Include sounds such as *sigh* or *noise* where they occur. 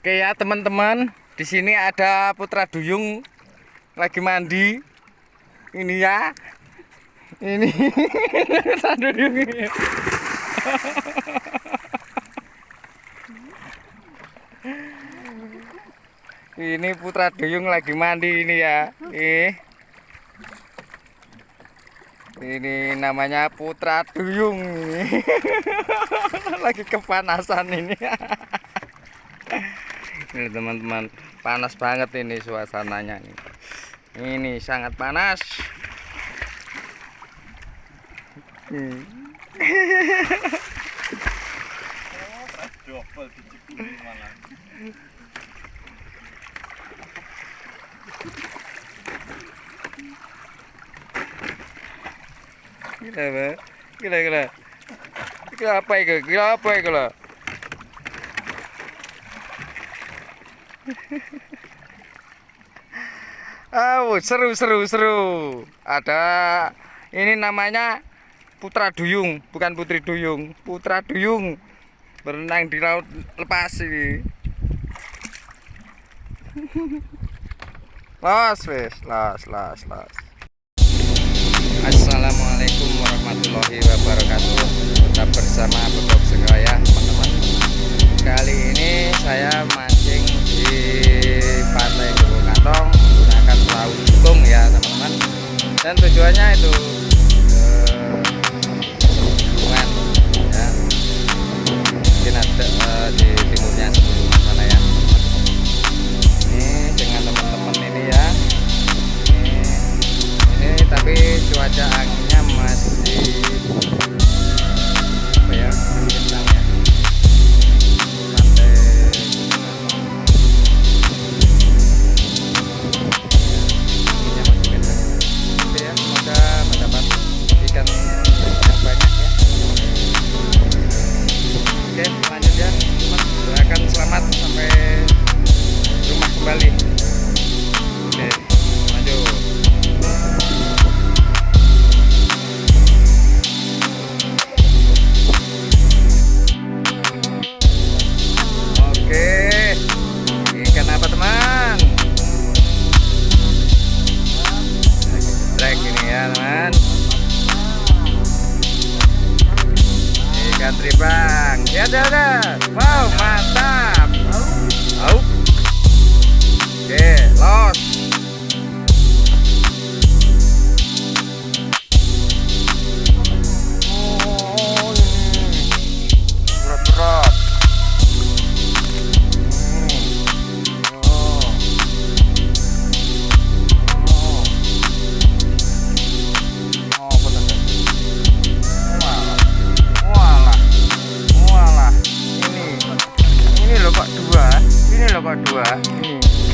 Oke ya teman-teman, di sini ada Putra Duyung lagi mandi. Ini ya. Ini *laughs* Putra Duyung ini. Putra Duyung lagi mandi ini ya. Nih. Ini namanya Putra Duyung *laughs* lagi kepanasan ini. *laughs* ini teman-teman panas banget ini suasananya ini ini sangat panas. Gila gila gila. Gila apa itu? Gila apa itu *laughs* Oh, seru seru seru. Ada ini namanya Putra Duyung, bukan Putri Duyung. Putra Duyung berenang di laut lepas ini. *laughs* Los, wes, los, los, los. Oke lanjut ya. Teman doakan selamat sampai rumah kembali. Oke lanjut. Oke, ikan Cadê? Né? Vamos! Ini